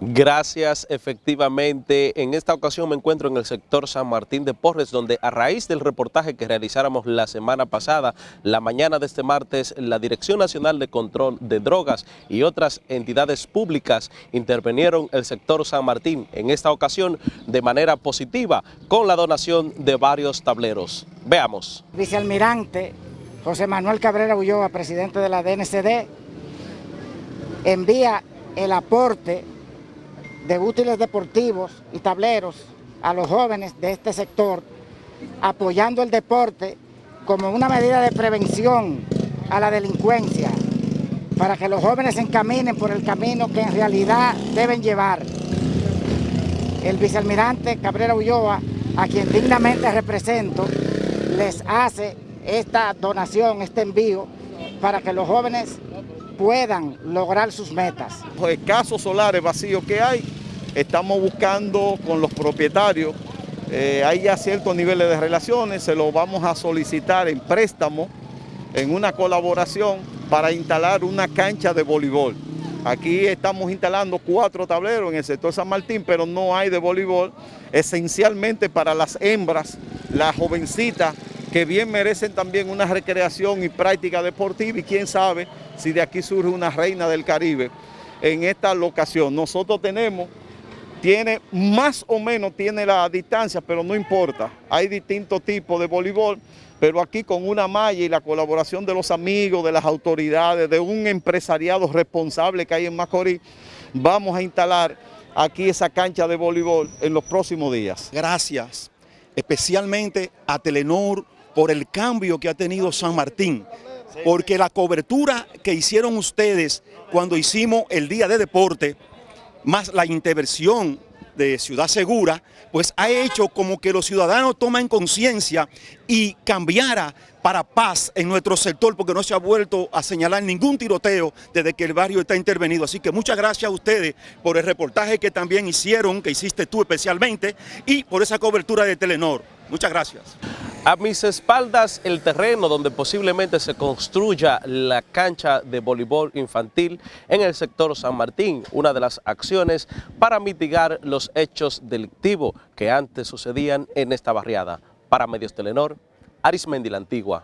Gracias, efectivamente. En esta ocasión me encuentro en el sector San Martín de Porres, donde a raíz del reportaje que realizáramos la semana pasada, la mañana de este martes, la Dirección Nacional de Control de Drogas y otras entidades públicas intervinieron el sector San Martín, en esta ocasión de manera positiva, con la donación de varios tableros. Veamos. Vicealmirante José Manuel Cabrera Ulloa, presidente de la DNCD, envía el aporte de útiles deportivos y tableros a los jóvenes de este sector, apoyando el deporte como una medida de prevención a la delincuencia, para que los jóvenes se encaminen por el camino que en realidad deben llevar. El vicealmirante Cabrera Ulloa, a quien dignamente represento, les hace esta donación, este envío, para que los jóvenes puedan lograr sus metas. Los escasos solares vacíos que hay, estamos buscando con los propietarios, eh, hay ya ciertos niveles de relaciones, se lo vamos a solicitar en préstamo, en una colaboración para instalar una cancha de voleibol. Aquí estamos instalando cuatro tableros en el sector San Martín, pero no hay de voleibol, esencialmente para las hembras, las jovencitas, que bien merecen también una recreación y práctica deportiva y quién sabe si de aquí surge una reina del Caribe en esta locación. Nosotros tenemos, tiene más o menos, tiene la distancia, pero no importa. Hay distintos tipos de voleibol, pero aquí con una malla y la colaboración de los amigos, de las autoridades, de un empresariado responsable que hay en Macorís, vamos a instalar aquí esa cancha de voleibol en los próximos días. Gracias especialmente a Telenor, por el cambio que ha tenido San Martín, porque la cobertura que hicieron ustedes cuando hicimos el Día de Deporte, más la intervención de Ciudad Segura, pues ha hecho como que los ciudadanos tomen conciencia y cambiara para paz en nuestro sector, porque no se ha vuelto a señalar ningún tiroteo desde que el barrio está intervenido. Así que muchas gracias a ustedes por el reportaje que también hicieron, que hiciste tú especialmente, y por esa cobertura de Telenor. Muchas gracias. A mis espaldas el terreno donde posiblemente se construya la cancha de voleibol infantil en el sector San Martín, una de las acciones para mitigar los hechos delictivos que antes sucedían en esta barriada. Para Medios Telenor, Arismendi la Antigua.